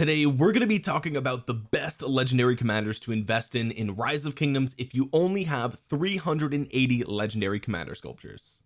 today we're going to be talking about the best legendary commanders to invest in in rise of kingdoms if you only have 380 legendary commander sculptures.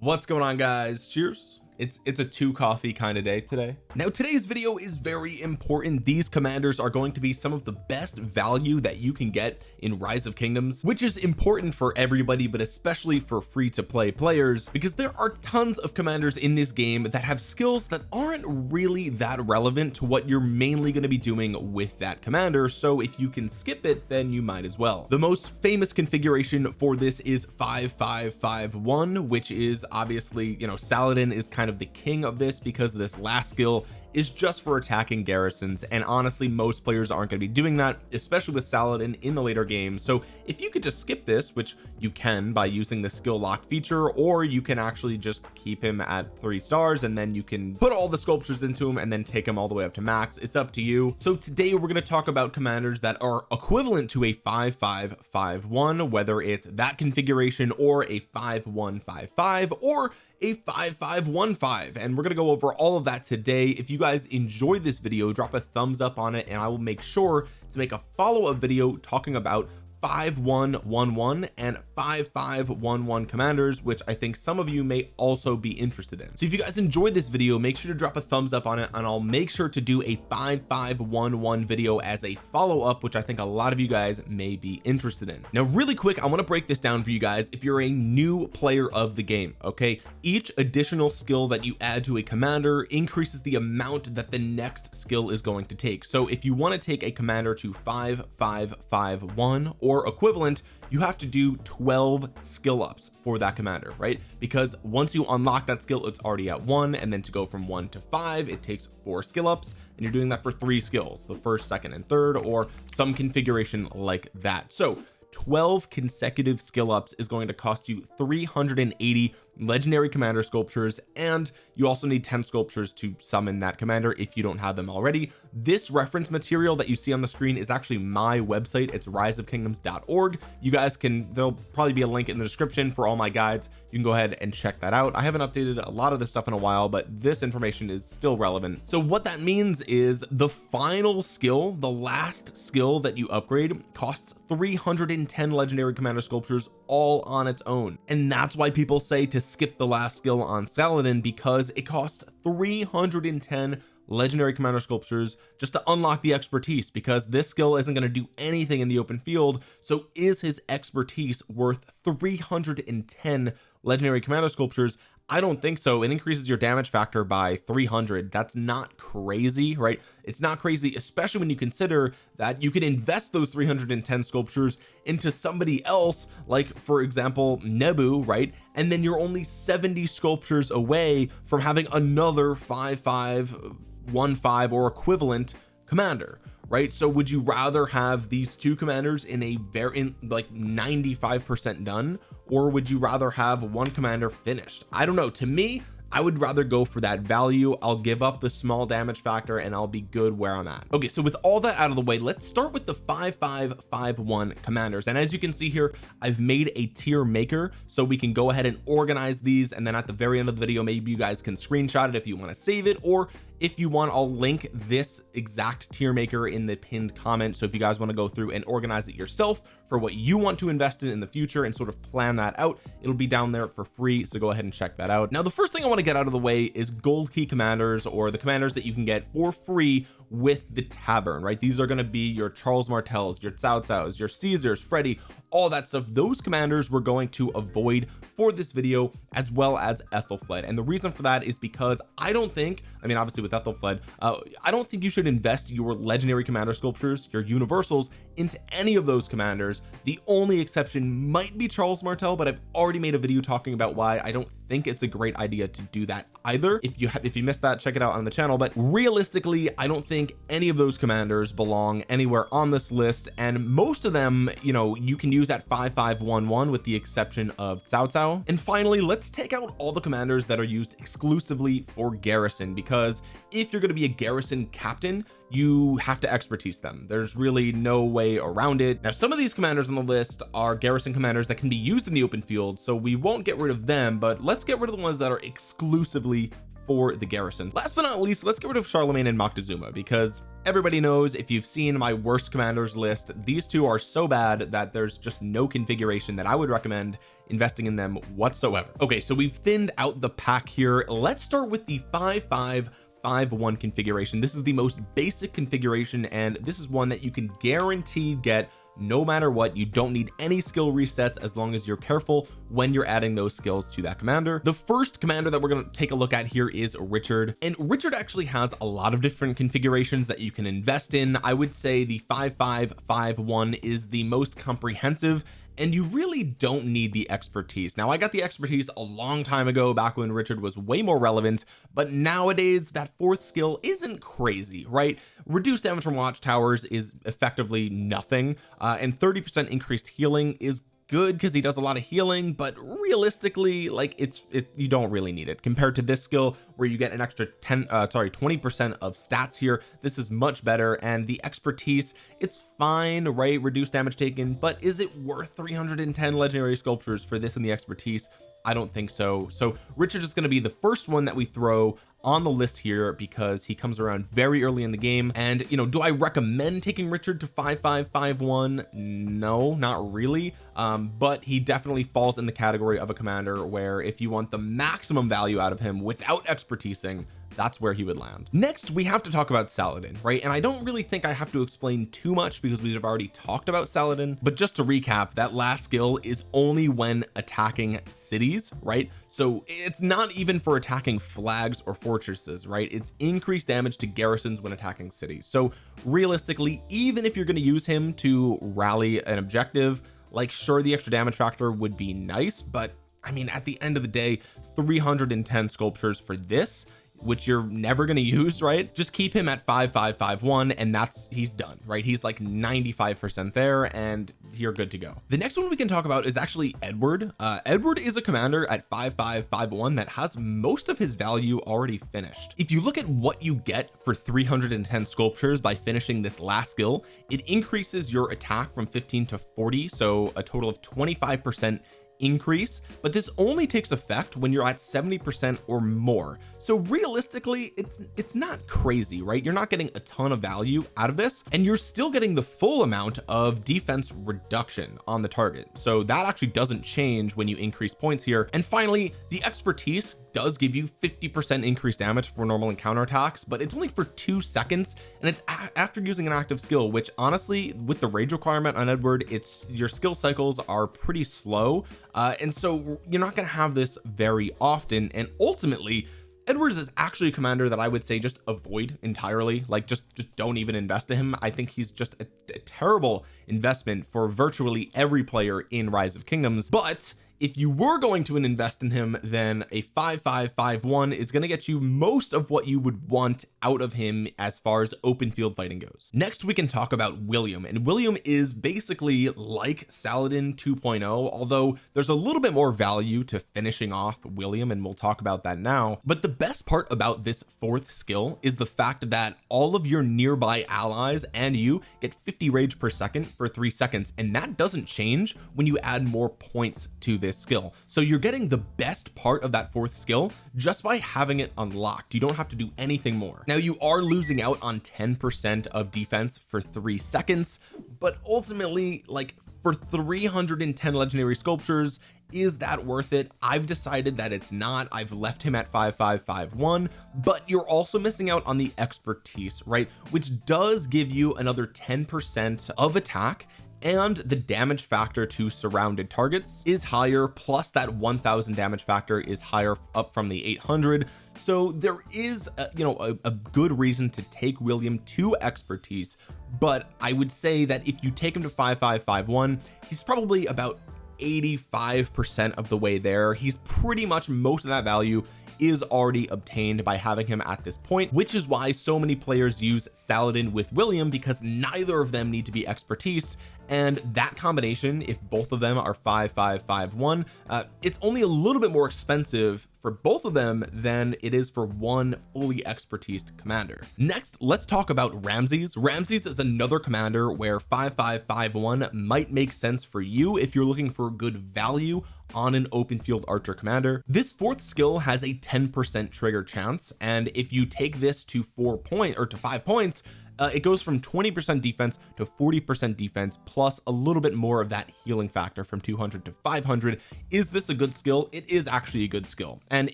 What's going on guys? Cheers it's it's a two coffee kind of day today. Now today's video is very important. These commanders are going to be some of the best value that you can get in rise of kingdoms which is important for everybody but especially for free to play players because there are tons of commanders in this game that have skills that aren't really that relevant to what you're mainly going to be doing with that commander. So if you can skip it then you might as well. The most famous configuration for this is 5551 which is obviously you know Saladin is kind kind of the king of this because this last skill is just for attacking garrisons and honestly most players aren't going to be doing that especially with Saladin in the later game. So if you could just skip this which you can by using the skill lock feature or you can actually just keep him at three stars and then you can put all the sculptures into him and then take him all the way up to max. It's up to you. So today we're going to talk about commanders that are equivalent to a 5551 whether it's that configuration or a 5155 or a 5515 and we're to go over all of that today. If you guys enjoyed this video drop a thumbs up on it and I will make sure to make a follow-up video talking about 5111 and 5511 commanders which I think some of you may also be interested in. So if you guys enjoyed this video make sure to drop a thumbs up on it and I'll make sure to do a 5511 video as a follow-up which I think a lot of you guys may be interested in. Now really quick I want to break this down for you guys if you're a new player of the game okay? Each additional skill that you add to a commander increases the amount that the next skill is going to take. So if you want to take a commander to 5551 or or equivalent you have to do 12 skill ups for that commander right? Because once you unlock that skill it's already at one and then to go from one to five it takes four skill ups and you're doing that for three skills the first second and third or some configuration like that. So 12 consecutive skill ups is going to cost you 380 legendary commander sculptures and you also need 10 sculptures to summon that commander if you don't have them already. This reference material that you see on the screen is actually my website. It's riseofkingdoms.org you guys can there'll probably be a link in the description for all my guides. You can go ahead and check that out. I haven't updated a lot of this stuff in a while but this information is still relevant. So what that means is the final skill the last skill that you upgrade costs 310 legendary commander sculptures all on its own. And that's why people say to skip the last skill on Saladin because it costs 310 legendary commander sculptures just to unlock the expertise because this skill isn't going to do anything in the open field. So is his expertise worth 310 legendary commander sculptures I don't think so. It increases your damage factor by 300 that's not crazy right? It's not crazy especially when you consider that you can invest those 310 sculptures into somebody else like for example Nebu right? And then you're only 70 sculptures away from having another 5515 or equivalent commander right? So would you rather have these two commanders in a very in like 95 percent done or would you rather have one commander finished? I don't know. To me I would rather go for that value. I'll give up the small damage factor and I'll be good where I'm at. Okay so with all that out of the way let's start with the 5551 commanders. And as you can see here I've made a tier maker so we can go ahead and organize these. And then at the very end of the video maybe you guys can screenshot it if you want to save it or if you want I'll link this exact tier maker in the pinned comment. So if you guys want to go through and organize it yourself for what you want to invest in in the future and sort of plan that out it'll be down there for free. So go ahead and check that out. Now the first thing I want to get out of the way is gold key commanders or the commanders that you can get for free with the tavern right? These are going to be your Charles Martels your Cao Cao's your Caesars Freddy all that stuff. Those commanders we're going to avoid for this video as well as Ethelfled. And the reason for that is because I don't think I mean obviously with Ethelfled uh, I don't think you should invest your legendary commander sculptures your universals into any of those commanders. The only exception might be Charles Martel but I've already made a video talking about why I don't think it's a great idea to do that either. If you if you missed that check it out on the channel. But realistically I don't think any of those commanders belong anywhere on this list and most of them you know you can use at 5511 with the exception of Cao Cao and finally let's take out all the commanders that are used exclusively for garrison because if you're going to be a garrison captain you have to expertise them. There's really no way around it. Now some of these commanders on the list are garrison commanders that can be used in the open field so we won't get rid of them but let's get rid of the ones that are exclusively for the garrison. Last but not least let's get rid of Charlemagne and Moctezuma because everybody knows if you've seen my worst commanders list these two are so bad that there's just no configuration that I would recommend investing in them whatsoever. Okay so we've thinned out the pack here. Let's start with the 5-5 5-1 configuration. This is the most basic configuration and this is one that you can guarantee get no matter what. You don't need any skill resets as long as you're careful when you're adding those skills to that commander. The first commander that we're going to take a look at here is Richard and Richard actually has a lot of different configurations that you can invest in. I would say the 5551 is the most comprehensive and you really don't need the expertise. Now I got the expertise a long time ago back when Richard was way more relevant but nowadays that fourth skill isn't crazy right? Reduced damage from watchtowers is effectively nothing uh, and 30 percent increased healing is good because he does a lot of healing but realistically like it's it you don't really need it. Compared to this skill where you get an extra 10 uh sorry 20 percent of stats here this is much better and the expertise it's fine right? Reduced damage taken but is it worth 310 legendary sculptures for this and the expertise? I don't think so. So Richard is going to be the first one that we throw on the list here because he comes around very early in the game. And you know do I recommend taking Richard to 5551 no not really. Um but he definitely falls in the category of a commander where if you want the maximum value out of him without expertising that's where he would land. Next we have to talk about Saladin right? And I don't really think I have to explain too much because we've already talked about Saladin. But just to recap that last skill is only when attacking cities right? So it's not even for attacking flags or fortresses right? It's increased damage to garrisons when attacking cities. So realistically even if you're going to use him to rally an objective like sure the extra damage factor would be nice but I mean at the end of the day 310 sculptures for this which you're never going to use right? Just keep him at 5551 and that's he's done right? He's like 95 percent there and you're good to go. The next one we can talk about is actually Edward. Uh Edward is a commander at 5551 that has most of his value already finished. If you look at what you get for 310 sculptures by finishing this last skill it increases your attack from 15 to 40 so a total of 25 percent increase but this only takes effect when you're at 70 percent or more. So realistically it's it's not crazy right? You're not getting a ton of value out of this and you're still getting the full amount of defense reduction on the target. So that actually doesn't change when you increase points here. And finally the expertise does give you 50 percent increased damage for normal and counter attacks but it's only for two seconds and it's after using an active skill which honestly with the rage requirement on Edward it's your skill cycles are pretty slow uh, and so you're not going to have this very often and ultimately Edwards is actually a commander that I would say just avoid entirely like just just don't even invest in him. I think he's just a, a terrible investment for virtually every player in rise of kingdoms but if you were going to invest in him then a 5551 is going to get you most of what you would want out of him as far as open field fighting goes. Next we can talk about William and William is basically like Saladin 2.0 although there's a little bit more value to finishing off William and we'll talk about that now. But the best part about this fourth skill is the fact that all of your nearby allies and you get 50 rage per second for three seconds and that doesn't change when you add more points to this skill. So you're getting the best part of that fourth skill just by having it unlocked. You don't have to do anything more. Now you are losing out on 10 percent of defense for three seconds but ultimately like for 310 legendary sculptures is that worth it? I've decided that it's not. I've left him at 5551 but you're also missing out on the expertise right? Which does give you another 10 percent of attack and the damage factor to surrounded targets is higher plus that 1000 damage factor is higher up from the 800 so there is a, you know a, a good reason to take William to expertise but I would say that if you take him to 5551 he's probably about 85 percent of the way there. He's pretty much most of that value is already obtained by having him at this point which is why so many players use Saladin with William because neither of them need to be expertise. And that combination if both of them are 5551 uh, it's only a little bit more expensive for both of them than it is for one fully expertise commander. Next let's talk about Ramses. Ramses is another commander where 5551 might make sense for you if you're looking for good value on an open field archer commander. This fourth skill has a 10 percent trigger chance and if you take this to four point or to five points uh, it goes from 20% defense to 40% defense plus a little bit more of that healing factor from 200 to 500 is this a good skill? It is actually a good skill. And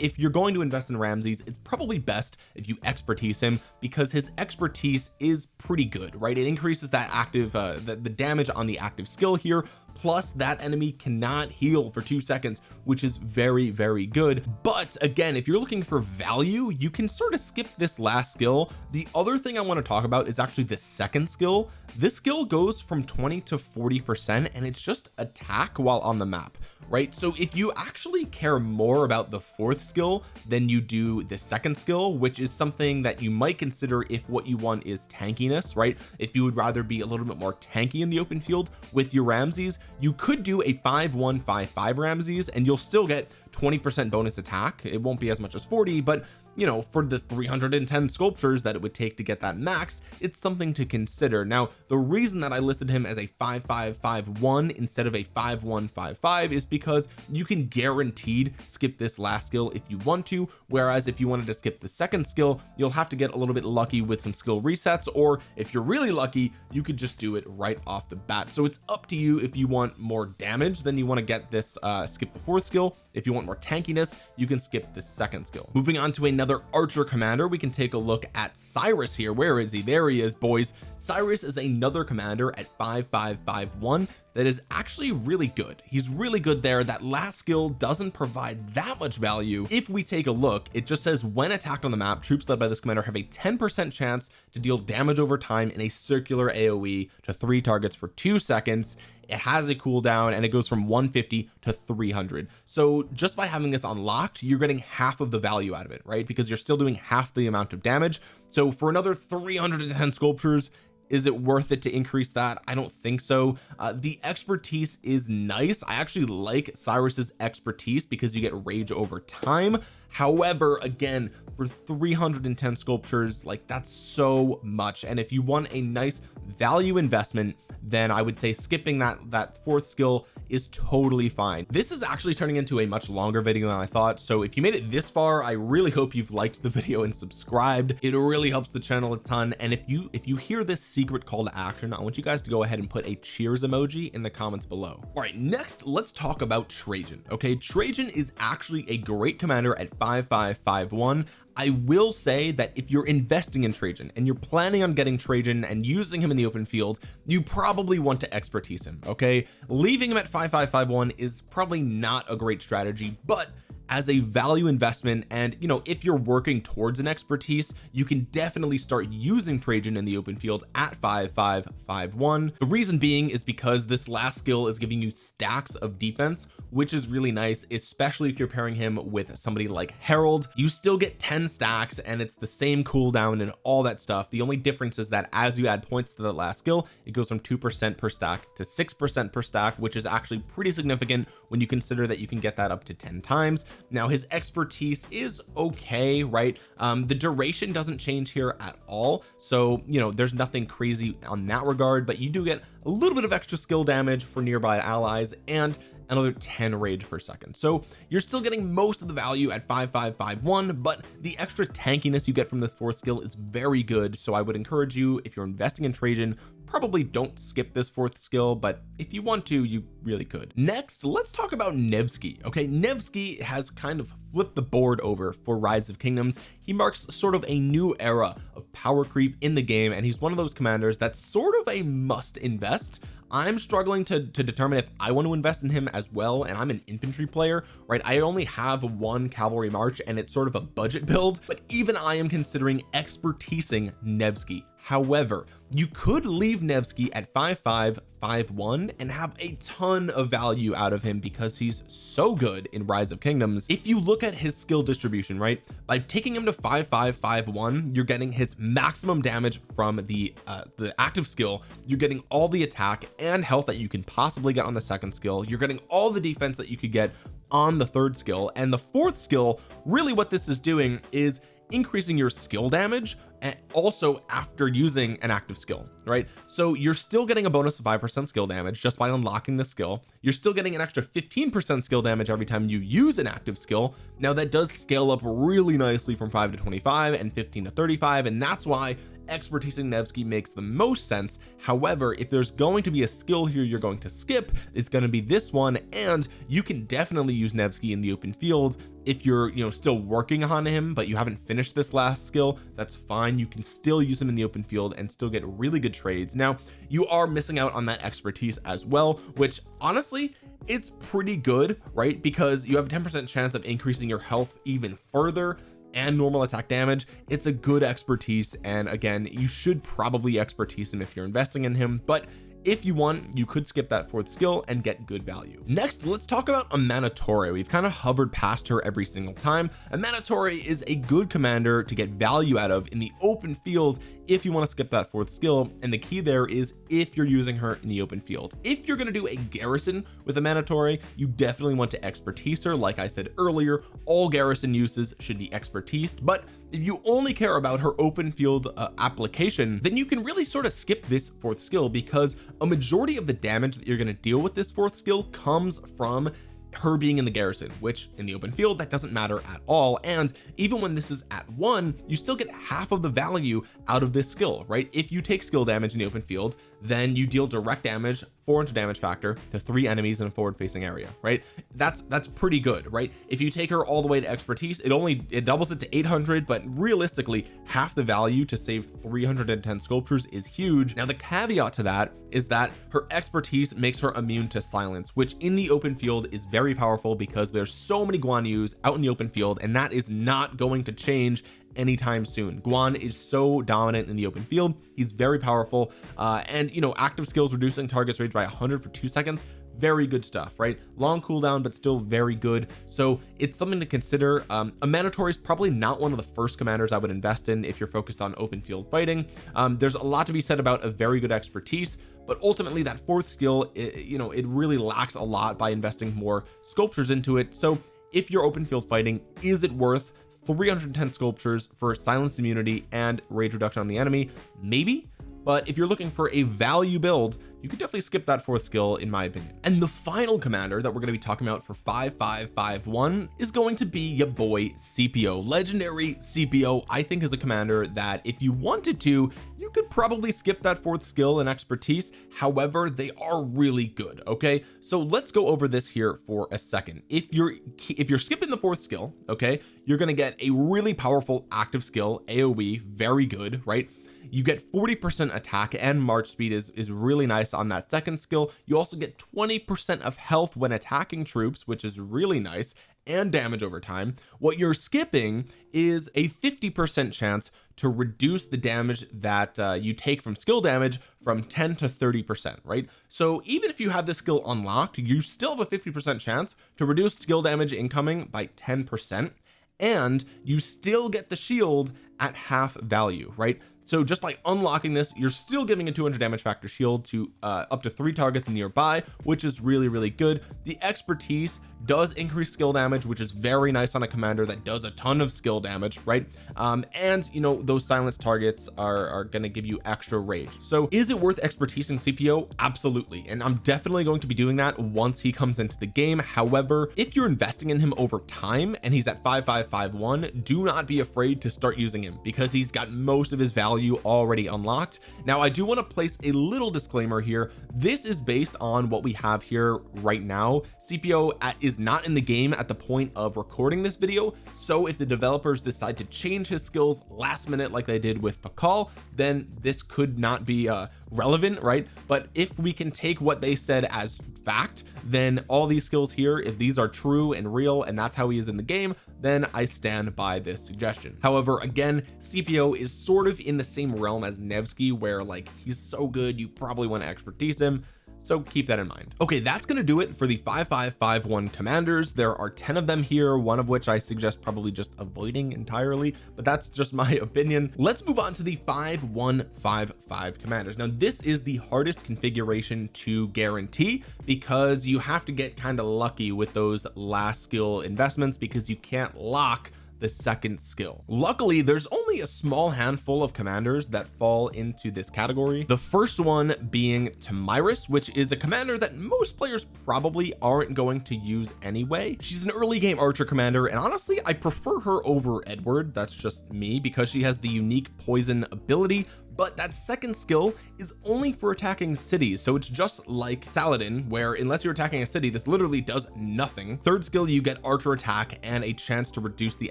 if you're going to invest in Ramses it's probably best if you expertise him because his expertise is pretty good right? It increases that active uh, the, the damage on the active skill here plus that enemy cannot heal for two seconds which is very very good. But again if you're looking for value you can sort of skip this last skill. The other thing I want to talk about is actually the second skill this skill goes from 20 to 40 percent and it's just attack while on the map right? So if you actually care more about the fourth skill than you do the second skill which is something that you might consider if what you want is tankiness right? If you would rather be a little bit more tanky in the open field with your Ramses you could do a 5155 Ramses and you'll still get 20 percent bonus attack. It won't be as much as 40 but you know for the 310 sculptures that it would take to get that max it's something to consider. Now the reason that I listed him as a 5551 instead of a 5155 is because you can guaranteed skip this last skill if you want to whereas if you wanted to skip the second skill you'll have to get a little bit lucky with some skill resets or if you're really lucky you could just do it right off the bat. So it's up to you if you want more damage then you want to get this uh skip the fourth skill if you want more tankiness you can skip the second skill. Moving on to another archer commander we can take a look at Cyrus here. Where is he? There he is boys. Cyrus is another commander at 5551 that is actually really good. He's really good there. That last skill doesn't provide that much value. If we take a look it just says when attacked on the map troops led by this commander have a 10 percent chance to deal damage over time in a circular AoE to three targets for two seconds it has a cooldown and it goes from 150 to 300 so just by having this unlocked you're getting half of the value out of it right? Because you're still doing half the amount of damage. So for another 310 sculptures is it worth it to increase that? I don't think so. Uh, the expertise is nice. I actually like Cyrus's expertise because you get rage over time. However again for 310 sculptures like that's so much. And if you want a nice value investment then I would say skipping that that fourth skill is totally fine. This is actually turning into a much longer video than I thought. So if you made it this far I really hope you've liked the video and subscribed. It really helps the channel a ton. And if you if you hear this secret call to action I want you guys to go ahead and put a cheers emoji in the comments below. All right next let's talk about Trajan okay? Trajan is actually a great commander at 5551 I will say that if you're investing in Trajan and you're planning on getting Trajan and using him in the open field you probably want to expertise him okay? Leaving him at 5551 is probably not a great strategy but as a value investment. And you know if you're working towards an expertise you can definitely start using Trajan in the open field at 5551 the reason being is because this last skill is giving you stacks of defense which is really nice especially if you're pairing him with somebody like Harold. You still get 10 stacks and it's the same cooldown and all that stuff. The only difference is that as you add points to the last skill it goes from 2% per stack to 6% per stack which is actually pretty significant when you consider that you can get that up to 10 times now his expertise is okay right? Um the duration doesn't change here at all. So you know there's nothing crazy on that regard but you do get a little bit of extra skill damage for nearby allies and another 10 rage per second. So you're still getting most of the value at 5551 but the extra tankiness you get from this fourth skill is very good. So I would encourage you if you're investing in Trajan probably don't skip this fourth skill but if you want to you really could. Next let's talk about Nevsky okay? Nevsky has kind of flipped the board over for rise of kingdoms. He marks sort of a new era of power creep in the game and he's one of those commanders that's sort of a must invest. I'm struggling to, to determine if I want to invest in him as well and I'm an infantry player right? I only have one cavalry march and it's sort of a budget build but even I am considering expertising Nevsky however you could leave Nevsky at 5551 and have a ton of value out of him because he's so good in rise of kingdoms. If you look at his skill distribution right by taking him to 5551 you're getting his maximum damage from the uh the active skill. You're getting all the attack and health that you can possibly get on the second skill. You're getting all the defense that you could get on the third skill. And the fourth skill really what this is doing is increasing your skill damage and also after using an active skill right? So you're still getting a bonus of 5% skill damage just by unlocking the skill. You're still getting an extra 15% skill damage every time you use an active skill. Now that does scale up really nicely from 5 to 25 and 15 to 35 and that's why expertise in Nevsky makes the most sense. However if there's going to be a skill here you're going to skip it's going to be this one and you can definitely use Nevsky in the open field. If you're you know still working on him but you haven't finished this last skill that's fine. You can still use him in the open field and still get really good trades. Now you are missing out on that expertise as well which honestly it's pretty good right? Because you have a 10 percent chance of increasing your health even further and normal attack damage it's a good expertise and again you should probably expertise him if you're investing in him but if you want you could skip that fourth skill and get good value. Next let's talk about Amanitore we've kind of hovered past her every single time. Amanitore is a good commander to get value out of in the open field if you want to skip that fourth skill and the key there is if you're using her in the open field. If you're going to do a garrison with Amanitore you definitely want to expertise her. Like I said earlier all garrison uses should be expertise but if you only care about her open field uh, application then you can really sort of skip this fourth skill because a majority of the damage that you're going to deal with this fourth skill comes from her being in the garrison which in the open field that doesn't matter at all. And even when this is at one you still get half of the value out of this skill right? If you take skill damage in the open field then you deal direct damage 400 damage factor to three enemies in a forward facing area right? That's that's pretty good right? If you take her all the way to expertise it only it doubles it to 800 but realistically half the value to save 310 sculptures is huge. Now the caveat to that is that her expertise makes her immune to silence which in the open field is very powerful because there's so many Guan Yus out in the open field and that is not going to change anytime soon. Guan is so dominant in the open field. He's very powerful uh, and you know active skills reducing targets range by 100 for two seconds. Very good stuff right? Long cooldown but still very good. So it's something to consider. Um Amanitore is probably not one of the first commanders I would invest in if you're focused on open field fighting. Um there's a lot to be said about a very good expertise but ultimately that fourth skill it, you know it really lacks a lot by investing more sculptures into it. So if you're open field fighting is it worth 310 sculptures for silence immunity and rage reduction on the enemy. Maybe but if you're looking for a value build you could definitely skip that fourth skill in my opinion. And the final commander that we're going to be talking about for 5551 is going to be your boy Scipio legendary Scipio I think is a commander that if you wanted to you could probably skip that fourth skill and expertise. However they are really good okay? So let's go over this here for a second. If you're if you're skipping the fourth skill okay you're going to get a really powerful active skill AoE very good right you get 40 percent attack and march speed is is really nice on that second skill. You also get 20 percent of health when attacking troops which is really nice and damage over time. What you're skipping is a 50 percent chance to reduce the damage that uh, you take from skill damage from 10 to 30 percent right? So even if you have this skill unlocked you still have a 50 percent chance to reduce skill damage incoming by 10 percent and you still get the shield at half value right so just by unlocking this you're still giving a 200 damage factor shield to uh, up to three targets nearby which is really really good. The expertise does increase skill damage which is very nice on a commander that does a ton of skill damage right? Um and you know those silence targets are are going to give you extra rage. So is it worth expertise in Scipio absolutely. And I'm definitely going to be doing that once he comes into the game. However if you're investing in him over time and he's at 5551 do not be afraid to start using him because he's got most of his value already unlocked. Now I do want to place a little disclaimer here. This is based on what we have here right now. Scipio is not in the game at the point of recording this video. So if the developers decide to change his skills last minute like they did with Pakal then this could not be uh relevant right? But if we can take what they said as fact then all these skills here if these are true and real and that's how he is in the game then I stand by this suggestion. However again Scipio is sort of in the same realm as Nevsky where like he's so good you probably want to expertise him so keep that in mind. Okay that's going to do it for the 5551 commanders. There are 10 of them here one of which I suggest probably just avoiding entirely but that's just my opinion. Let's move on to the 5155 commanders. Now this is the hardest configuration to guarantee because you have to get kind of lucky with those last skill investments because you can't lock the second skill. Luckily there's only a small handful of commanders that fall into this category. The first one being Tomyris which is a commander that most players probably aren't going to use anyway. She's an early game archer commander and honestly I prefer her over Edward. That's just me because she has the unique poison ability but that second skill is only for attacking cities. So it's just like Saladin where unless you're attacking a city this literally does nothing. Third skill you get archer attack and a chance to reduce the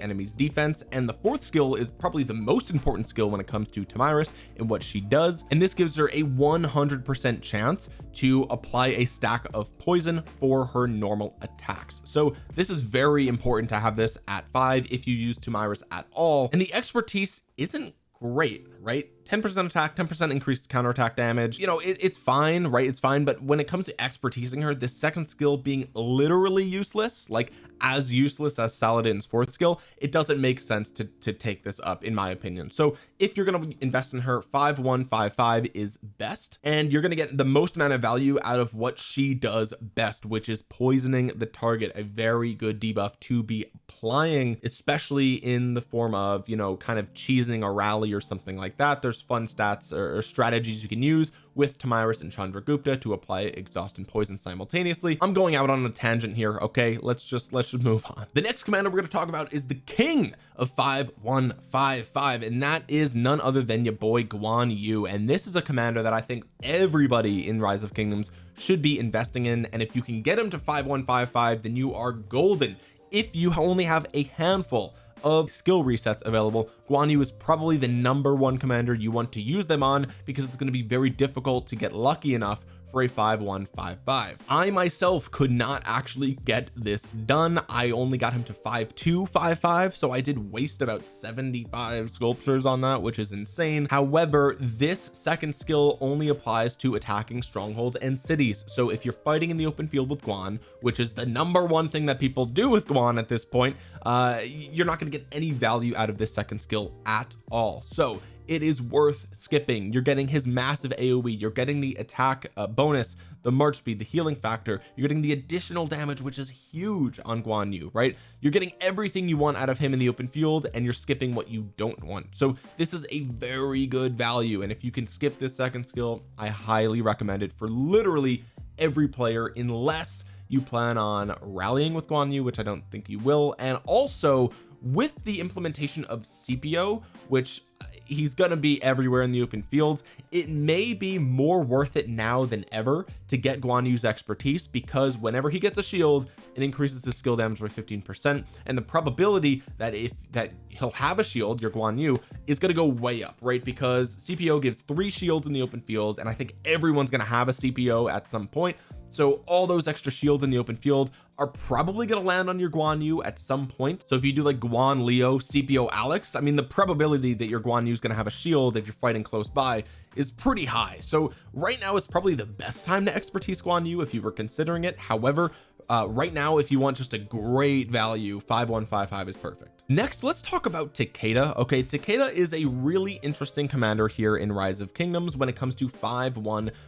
enemy's defense. And the fourth skill is probably the most important skill when it comes to Tomyris and what she does. And this gives her a 100 percent chance to apply a stack of poison for her normal attacks. So this is very important to have this at five if you use Tomyris at all. And the expertise isn't great right 10% attack 10% increased counterattack damage. You know it, it's fine right? It's fine. But when it comes to expertising her this second skill being literally useless like as useless as Saladin's fourth skill it doesn't make sense to to take this up in my opinion. So if you're going to invest in her 5155 is best. And you're going to get the most amount of value out of what she does best which is poisoning the target. A very good debuff to be applying especially in the form of you know kind of cheesing a rally or something like that. There's fun stats or, or strategies you can use with Tomyris and Chandragupta to apply exhaust and poison simultaneously. I'm going out on a tangent here okay? Let's just let's just move on. The next commander we're going to talk about is the king of 5155 and that is none other than your boy Guan Yu. And this is a commander that I think everybody in rise of kingdoms should be investing in and if you can get him to 5155 then you are golden. If you only have a handful of skill resets available. Guan Yu is probably the number one commander you want to use them on because it's going to be very difficult to get lucky enough for a 5155 I myself could not actually get this done. I only got him to 5255 so I did waste about 75 sculptures on that which is insane. However this second skill only applies to attacking strongholds and cities. So if you're fighting in the open field with Guan which is the number one thing that people do with Guan at this point uh you're not going to get any value out of this second skill at all. So it is worth skipping. You're getting his massive aoe you're getting the attack uh, bonus the march speed the healing factor. You're getting the additional damage which is huge on Guan Yu right? You're getting everything you want out of him in the open field and you're skipping what you don't want. So this is a very good value and if you can skip this second skill I highly recommend it for literally every player unless you plan on rallying with Guan Yu which I don't think you will and also with the implementation of Scipio which he's to be everywhere in the open fields. It may be more worth it now than ever to get Guan Yu's expertise because whenever he gets a shield it increases his skill damage by 15 percent. And the probability that if that he'll have a shield your Guan Yu is going to go way up right? Because Scipio gives three shields in the open field and I think everyone's going to have a Scipio at some point. So all those extra shields in the open field are probably going to land on your Guan Yu at some point. So if you do like Guan Leo Scipio Alex I mean the probability that your Guan Yu is going to have a shield if you're fighting close by is pretty high. So right now it's probably the best time to expertise Guan Yu if you were considering it. However uh, right now if you want just a great value 5155 is perfect. Next let's talk about Takeda. Okay Takeda is a really interesting commander here in rise of kingdoms when it comes to 5155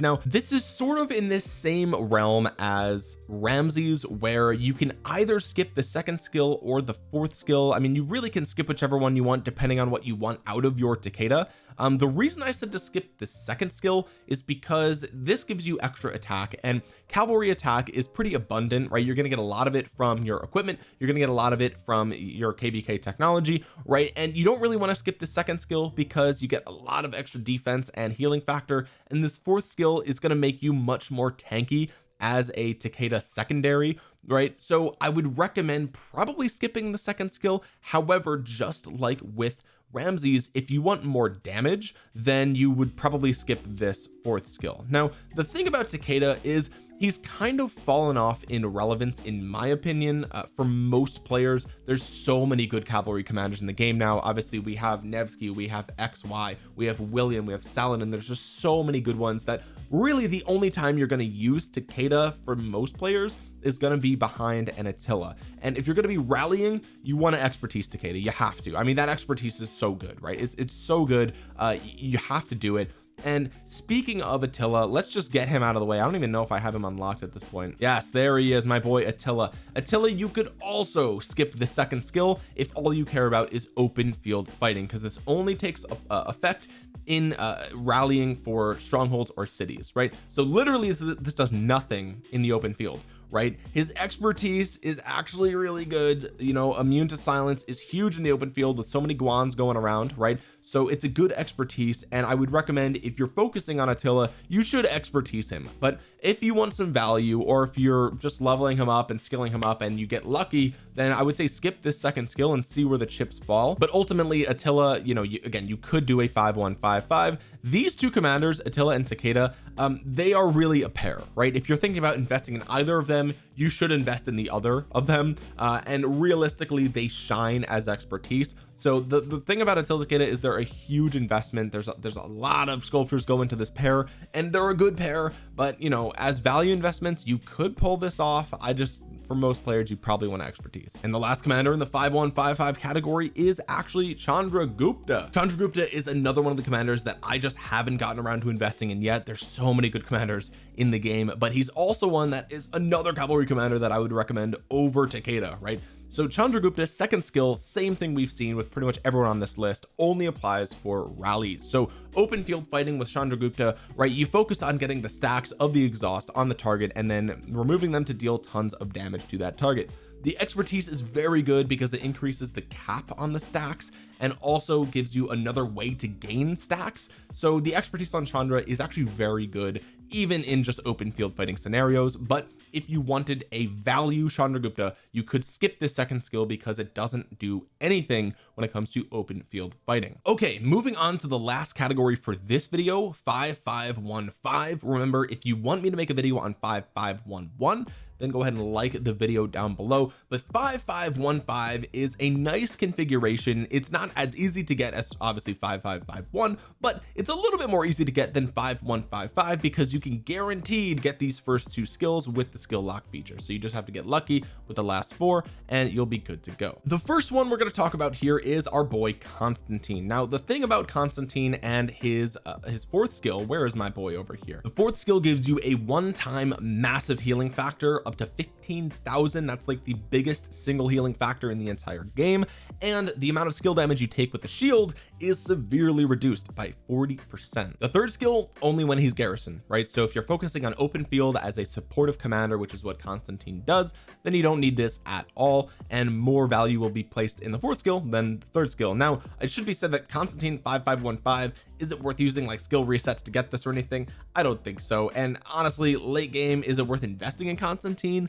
now this is sort of in this same realm as Ramses where you can either skip the second skill or the fourth skill. I mean you really can skip whichever one you want depending on what you want out of your Takeda um the reason I said to skip the second skill is because this gives you extra attack and cavalry attack is pretty abundant right? You're going to get a lot of it from your equipment you're going to get a lot of it from your kvk technology right? And you don't really want to skip the second skill because you get a lot of extra defense and healing factor and this fourth skill is going to make you much more tanky as a Takeda secondary right? So I would recommend probably skipping the second skill. However just like with Ramses if you want more damage then you would probably skip this fourth skill. Now the thing about Takeda is he's kind of fallen off in relevance in my opinion uh, for most players. There's so many good cavalry commanders in the game now. Obviously we have Nevsky we have XY we have William we have Saladin there's just so many good ones that really the only time you're going to use Takeda for most players is going to be behind an Attila. And if you're going to be rallying you want to expertise Takeda. You have to. I mean that expertise is so good right? It's, it's so good. Uh you have to do it and speaking of Attila let's just get him out of the way. I don't even know if I have him unlocked at this point. Yes there he is my boy Attila. Attila you could also skip the second skill if all you care about is open field fighting because this only takes a, a effect in uh, rallying for strongholds or cities right? So literally this does nothing in the open field right? His expertise is actually really good. You know immune to silence is huge in the open field with so many guans going around right? So it's a good expertise and I would recommend if you're focusing on Attila you should expertise him. But if you want some value or if you're just leveling him up and skilling him up and you get lucky then I would say skip this second skill and see where the chips fall. But ultimately Attila you know you, again you could do a 5155 these two commanders Attila and Takeda um they are really a pair right? If you're thinking about investing in either of them you should invest in the other of them uh and realistically they shine as expertise. So the the thing about Takeda is they're a huge investment. There's a, there's a lot of sculptures go into this pair and they're a good pair but you know as value investments you could pull this off. I just for most players you probably want expertise. And the last commander in the 5155 category is actually Chandragupta Chandragupta is another one of the commanders that I just haven't gotten around to investing in yet. There's so many good commanders in the game but he's also one that is another cavalry commander that I would recommend over Takeda right so Chandragupta's second skill same thing we've seen with pretty much everyone on this list only applies for rallies. So open field fighting with Chandragupta right you focus on getting the stacks of the exhaust on the target and then removing them to deal tons of damage to that target the expertise is very good because it increases the cap on the stacks and also gives you another way to gain stacks. So the expertise on Chandra is actually very good even in just open field fighting scenarios. But if you wanted a value Chandragupta you could skip this second skill because it doesn't do anything when it comes to open field fighting. Okay moving on to the last category for this video 5515 remember if you want me to make a video on 5511 then go ahead and like the video down below. But 5515 is a nice configuration. It's not as easy to get as obviously 5551 but it's a little bit more easy to get than 5155 because you can guaranteed get these first two skills with the skill lock feature. So you just have to get lucky with the last four and you'll be good to go. The first one we're going to talk about here is our boy Constantine. Now the thing about Constantine and his uh, his fourth skill where is my boy over here? The fourth skill gives you a one-time massive healing factor up to 15,000 that's like the biggest single healing factor in the entire game. And the amount of skill damage you take with the shield is severely reduced by 40 percent. The third skill only when he's garrison right? So if you're focusing on open field as a supportive commander which is what Constantine does then you don't need this at all and more value will be placed in the fourth skill than the third skill. Now it should be said that Constantine 5515 is it worth using like skill resets to get this or anything? I don't think so and honestly late game is it worth investing in Constantine?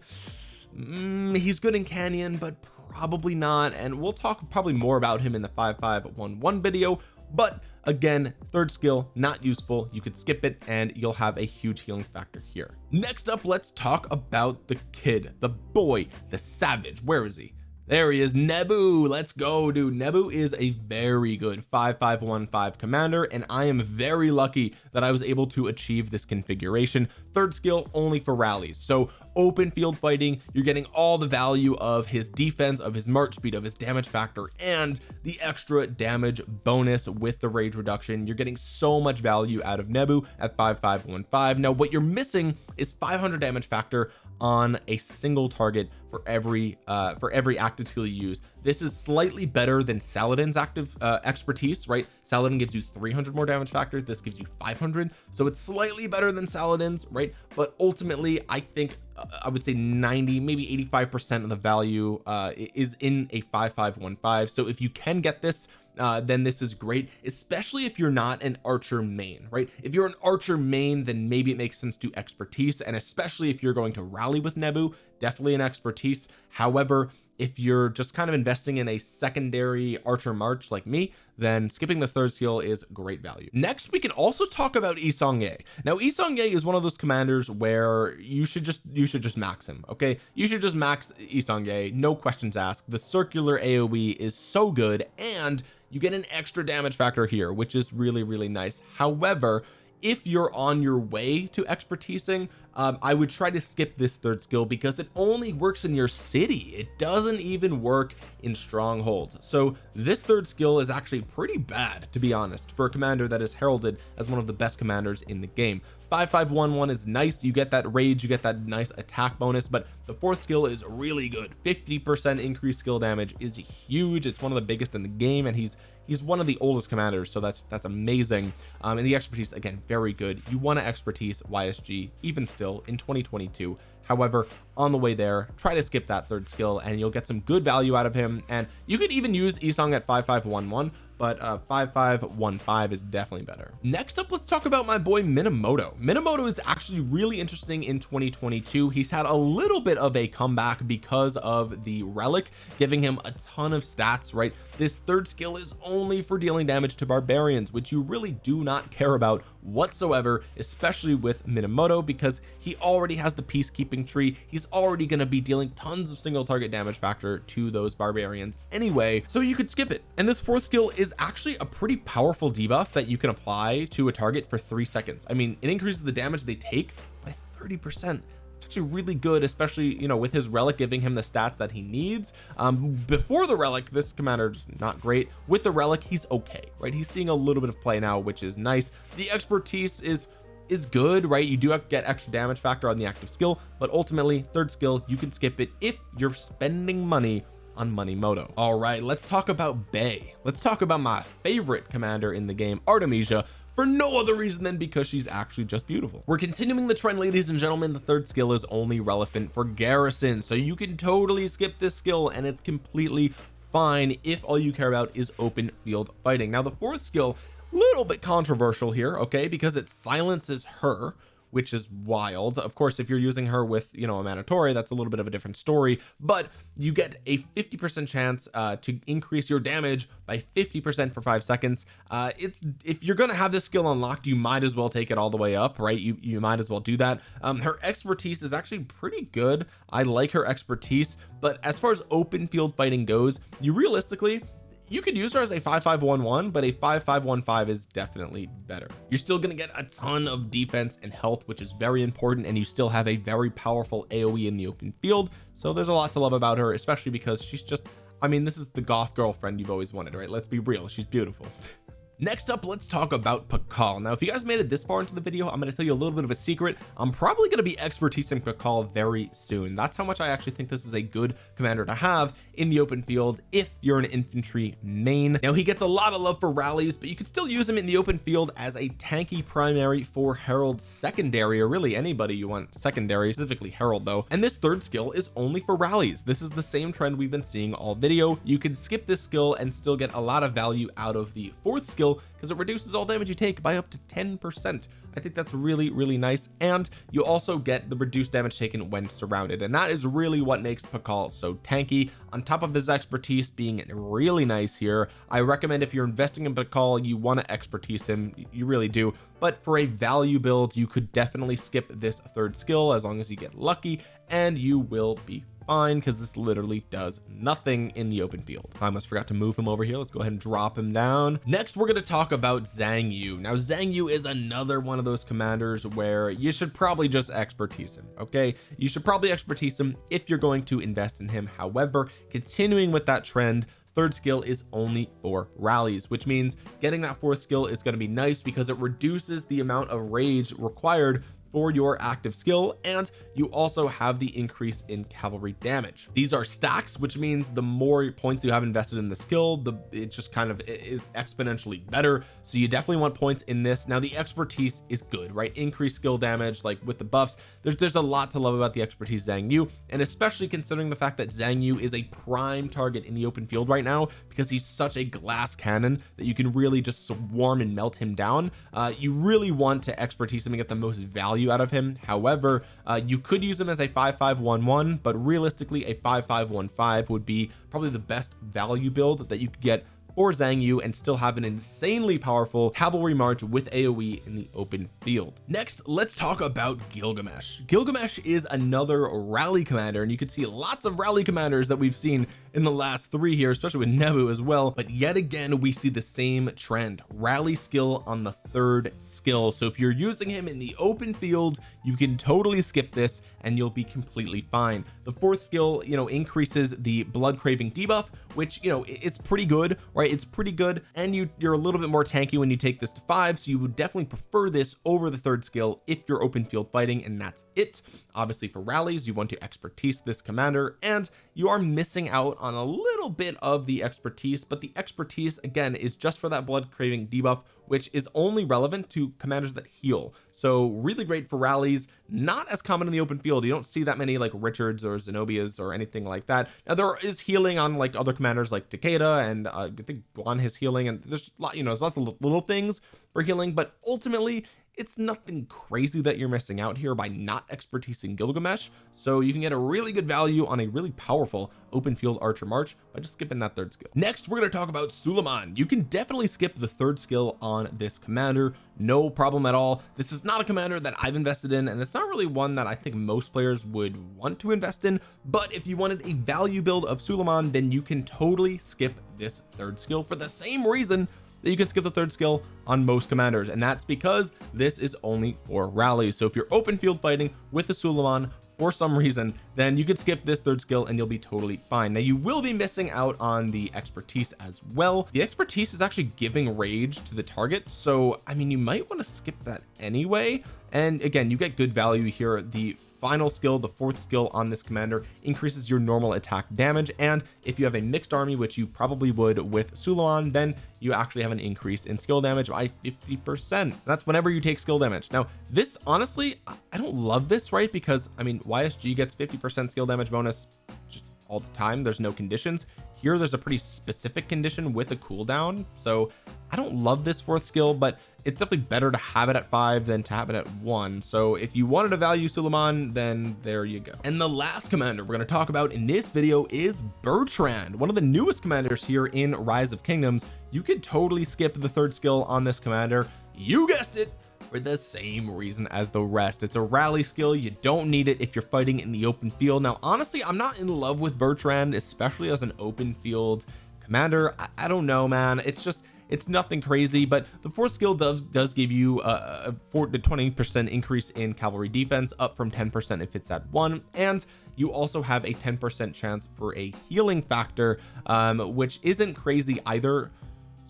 Mm, he's good in Canyon but probably not and we'll talk probably more about him in the 5511 video but again third skill not useful. You could skip it and you'll have a huge healing factor here. Next up let's talk about the kid the boy the savage. Where is he? There he is Nebu. Let's go dude. Nebu is a very good 5515 commander and I am very lucky that I was able to achieve this configuration. Third skill only for rallies. So open field fighting. You're getting all the value of his defense of his march speed of his damage factor and the extra damage bonus with the rage reduction. You're getting so much value out of Nebu at 5515 now what you're missing is 500 damage factor on a single target for every uh for every active skill you use. This is slightly better than Saladin's active uh, expertise right? Saladin gives you 300 more damage factor. This gives you 500 so it's slightly better than Saladin's right? But ultimately I think uh, I would say 90 maybe 85 percent of the value uh is in a 5515 so if you can get this uh, then this is great especially if you're not an archer main right? If you're an archer main then maybe it makes sense to expertise and especially if you're going to rally with Nebu definitely an expertise. However if you're just kind of investing in a secondary archer march like me then skipping the third skill is great value. Next we can also talk about Yi Seong-Gye now Yi Seong-Gye is one of those commanders where you should just you should just max him okay? You should just max Yi Seong-Gye no questions asked. The circular AoE is so good and you get an extra damage factor here which is really really nice. However if you're on your way to expertising um, I would try to skip this third skill because it only works in your city. It doesn't even work in strongholds. So this third skill is actually pretty bad to be honest for a commander that is heralded as one of the best commanders in the game 5511 is nice. You get that rage you get that nice attack bonus but the fourth skill is really good. 50 percent increased skill damage is huge. It's one of the biggest in the game and he's he's one of the oldest commanders so that's that's amazing. Um and the expertise again very good. You want to expertise ysg even still in 2022 however on the way there try to skip that third skill and you'll get some good value out of him. And you could even use Isong at 5511 but uh 5515 is definitely better. Next up let's talk about my boy Minamoto. Minamoto is actually really interesting in 2022 he's had a little bit of a comeback because of the relic giving him a ton of stats right? This third skill is only for dealing damage to barbarians which you really do not care about whatsoever especially with Minamoto because he already has the peacekeeping tree. He's already going to be dealing tons of single target damage factor to those barbarians anyway so you could skip it. And this fourth skill is actually a pretty powerful debuff that you can apply to a target for three seconds. I mean it increases the damage they take by 30 percent. It's actually really good especially you know with his relic giving him the stats that he needs. Um before the relic this commander's not great. With the relic he's okay right? He's seeing a little bit of play now which is nice. The expertise is is good right? You do get extra damage factor on the active skill but ultimately third skill you can skip it if you're spending money on money moto all right let's talk about Bay. Let's talk about my favorite commander in the game Artemisia for no other reason than because she's actually just beautiful. We're continuing the trend ladies and gentlemen. The third skill is only relevant for garrison so you can totally skip this skill and it's completely fine if all you care about is open field fighting. Now the fourth skill little bit controversial here okay because it silences her which is wild. Of course if you're using her with you know a Manticore that's a little bit of a different story but you get a 50 percent chance uh, to increase your damage by 50 percent for five seconds. Uh, it's if you're gonna have this skill unlocked you might as well take it all the way up right? You you might as well do that. Um, her expertise is actually pretty good. I like her expertise but as far as open field fighting goes you realistically you could use her as a 5511 but a 5515 is definitely better. You're still to get a ton of defense and health which is very important and you still have a very powerful aoe in the open field. So there's a lot to love about her especially because she's just I mean this is the goth girlfriend you've always wanted right? Let's be real. She's beautiful next up let's talk about Pakal now if you guys made it this far into the video I'm going to tell you a little bit of a secret. I'm probably going to be expertise in Pakal very soon. That's how much I actually think this is a good commander to have in the open field if you're an infantry main. Now he gets a lot of love for rallies but you could still use him in the open field as a tanky primary for Harald secondary or really anybody you want secondary specifically Harald though. And this third skill is only for rallies. This is the same trend we've been seeing all video. You can skip this skill and still get a lot of value out of the fourth skill because it reduces all damage you take by up to 10 percent. I think that's really really nice. And you also get the reduced damage taken when surrounded. And that is really what makes Pakal so tanky. On top of his expertise being really nice here I recommend if you're investing in Pakal you want to expertise him. You really do. But for a value build you could definitely skip this third skill as long as you get lucky and you will be fine because this literally does nothing in the open field. I almost forgot to move him over here. Let's go ahead and drop him down. Next we're going to talk about Xiang Yu. Now Xiang Yu is another one of those commanders where you should probably just expertise him okay? You should probably expertise him if you're going to invest in him. However continuing with that trend third skill is only for rallies which means getting that fourth skill is going to be nice because it reduces the amount of rage required for your active skill and you also have the increase in cavalry damage. These are stacks which means the more points you have invested in the skill the it just kind of is exponentially better. So you definitely want points in this. Now the expertise is good right? Increased skill damage like with the buffs there's there's a lot to love about the expertise Xiang Yu and especially considering the fact that Xiang Yu is a prime target in the open field right now because he's such a glass cannon that you can really just swarm and melt him down. Uh, you really want to expertise him and get the most value value out of him. However uh, you could use him as a 5511 but realistically a 5515 would be probably the best value build that you could get for Xiang Yu and still have an insanely powerful cavalry march with AoE in the open field. Next let's talk about Gilgamesh. Gilgamesh is another rally commander and you can see lots of rally commanders that we've seen in the last three here especially with Nebu as well. But yet again we see the same trend. Rally skill on the third skill. So if you're using him in the open field you can totally skip this and you'll be completely fine. The fourth skill you know increases the blood craving debuff which you know it's pretty good right? It's pretty good and you you're a little bit more tanky when you take this to five so you would definitely prefer this over the third skill if you're open field fighting and that's it. Obviously for rallies you want to expertise this commander and you are missing out on a little bit of the expertise but the expertise again is just for that blood craving debuff which is only relevant to commanders that heal so really great for rallies. Not as common in the open field. You don't see that many like Richards or Zenobias or anything like that. Now there is healing on like other commanders like Takeda and uh, I think Guan has healing and there's a lot you know there's lots of little things for healing but ultimately it's nothing crazy that you're missing out here by not expertising Gilgamesh so you can get a really good value on a really powerful open field archer march by just skipping that third skill. Next we're going to talk about Suleiman. You can definitely skip the third skill on this commander no problem at all. This is not a commander that I've invested in and it's not really one that I think most players would want to invest in but if you wanted a value build of Suleiman then you can totally skip this third skill for the same reason that you can skip the third skill on most commanders and that's because this is only for rallies. So if you're open field fighting with the Suleiman for some reason then you could skip this third skill and you'll be totally fine. Now you will be missing out on the expertise as well. The expertise is actually giving rage to the target so I mean you might want to skip that anyway. And again you get good value here. The final skill the fourth skill on this commander increases your normal attack damage and if you have a mixed army which you probably would with Suleiman then you actually have an increase in skill damage by 50 percent. That's whenever you take skill damage. Now this honestly I don't love this right? Because I mean YSG gets 50 percent skill damage bonus just all the time. There's no conditions here there's a pretty specific condition with a cooldown. So I don't love this fourth skill but it's definitely better to have it at five than to have it at one. So if you wanted to value Suleiman then there you go. And the last commander we're going to talk about in this video is Bertrand one of the newest commanders here in Rise of Kingdoms. You could totally skip the third skill on this commander. You guessed it for the same reason as the rest. It's a rally skill. You don't need it if you're fighting in the open field. Now honestly I'm not in love with Bertrand especially as an open field commander. I, I don't know man. It's just it's nothing crazy but the fourth skill does does give you a, a 4 to 20 percent increase in cavalry defense up from 10 percent if it's at one. And you also have a 10 percent chance for a healing factor um, which isn't crazy either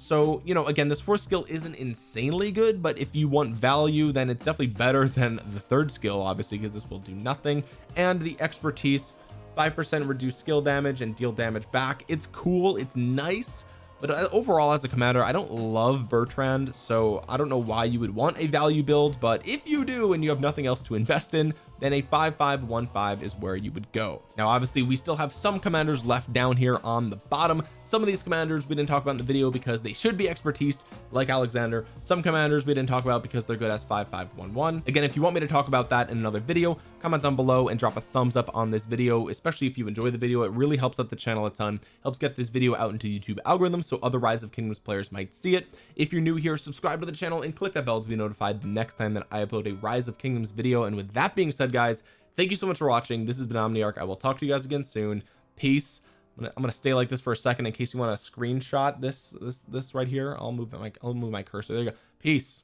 so you know again this fourth skill isn't insanely good but if you want value then it's definitely better than the third skill obviously because this will do nothing. And the expertise 5% reduce skill damage and deal damage back. It's cool it's nice but uh, overall as a commander I don't love Bertrand so I don't know why you would want a value build but if you do and you have nothing else to invest in then a 5515 is where you would go. Now obviously we still have some commanders left down here on the bottom. Some of these commanders we didn't talk about in the video because they should be expertise like Alexander. Some commanders we didn't talk about because they're good as 5511 again if you want me to talk about that in another video comment down below and drop a thumbs up on this video especially if you enjoy the video. It really helps out the channel a ton helps get this video out into YouTube algorithms so other rise of kingdoms players might see it. If you're new here subscribe to the channel and click that bell to be notified the next time that I upload a rise of kingdoms video. And with that being guys. Thank you so much for watching. This has been Omniarch. I will talk to you guys again soon. Peace. I'm gonna, I'm gonna stay like this for a second in case you want to screenshot this this this right here. I'll move my I'll move my cursor. There you go. Peace